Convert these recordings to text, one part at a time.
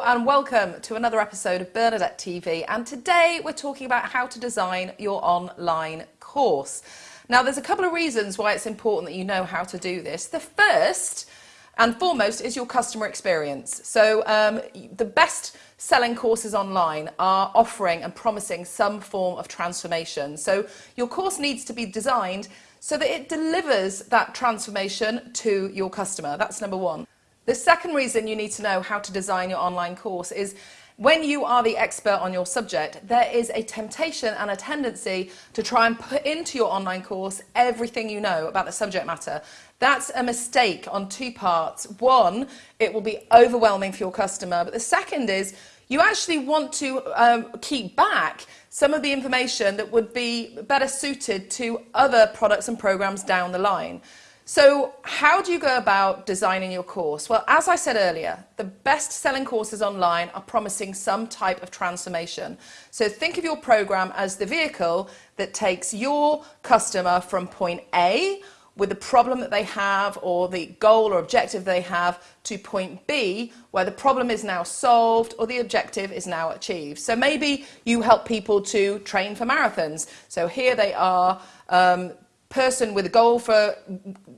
and welcome to another episode of Bernadette TV and today we're talking about how to design your online course. Now there's a couple of reasons why it's important that you know how to do this. The first and foremost is your customer experience. So um, the best selling courses online are offering and promising some form of transformation. So your course needs to be designed so that it delivers that transformation to your customer. That's number one. The second reason you need to know how to design your online course is when you are the expert on your subject, there is a temptation and a tendency to try and put into your online course everything you know about the subject matter. That's a mistake on two parts. One, it will be overwhelming for your customer, but the second is you actually want to um, keep back some of the information that would be better suited to other products and programs down the line. So how do you go about designing your course? Well, as I said earlier, the best selling courses online are promising some type of transformation. So think of your program as the vehicle that takes your customer from point A with the problem that they have or the goal or objective they have to point B where the problem is now solved or the objective is now achieved. So maybe you help people to train for marathons. So here they are, um, person with a goal for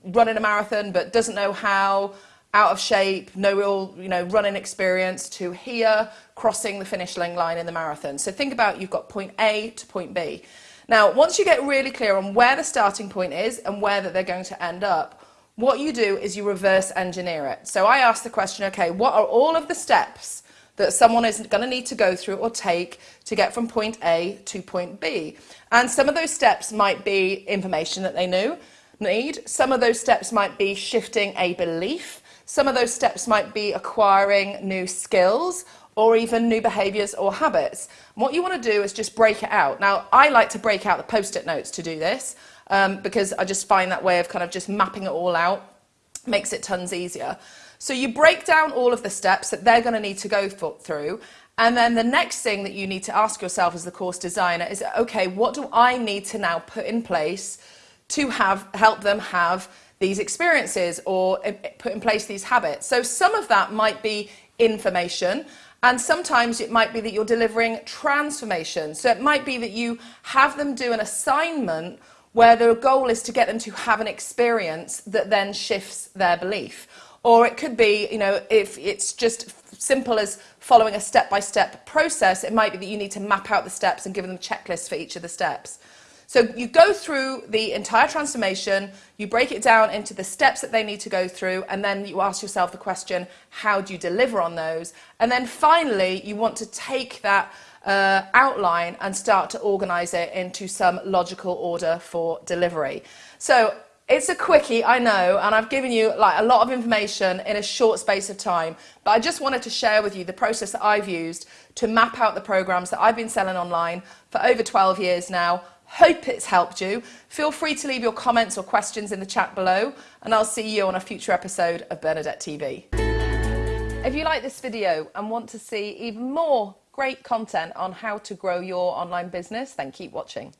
running a marathon but doesn't know how, out of shape, no real you know, running experience, to here, crossing the finish line in the marathon. So think about you've got point A to point B. Now, once you get really clear on where the starting point is and where that they're going to end up, what you do is you reverse engineer it. So I ask the question, okay, what are all of the steps that someone is going to need to go through or take to get from point A to point B. And some of those steps might be information that they knew, need. Some of those steps might be shifting a belief. Some of those steps might be acquiring new skills or even new behaviours or habits. And what you want to do is just break it out. Now, I like to break out the post-it notes to do this um, because I just find that way of kind of just mapping it all out makes it tons easier. So you break down all of the steps that they're going to need to go for, through. And then the next thing that you need to ask yourself as the course designer is, okay, what do I need to now put in place to have help them have these experiences or eh, eh, put in place these habits? So some of that might be information. And sometimes it might be that you're delivering transformation. So it might be that you have them do an assignment where the goal is to get them to have an experience that then shifts their belief. Or it could be, you know, if it's just simple as following a step-by-step -step process, it might be that you need to map out the steps and give them checklists for each of the steps. So you go through the entire transformation, you break it down into the steps that they need to go through, and then you ask yourself the question, how do you deliver on those? And then finally, you want to take that uh, outline and start to organize it into some logical order for delivery. So it's a quickie, I know, and I've given you like a lot of information in a short space of time, but I just wanted to share with you the process that I've used to map out the programs that I've been selling online for over 12 years now. Hope it's helped you. Feel free to leave your comments or questions in the chat below, and I'll see you on a future episode of Bernadette TV. If you like this video and want to see even more great content on how to grow your online business, then keep watching.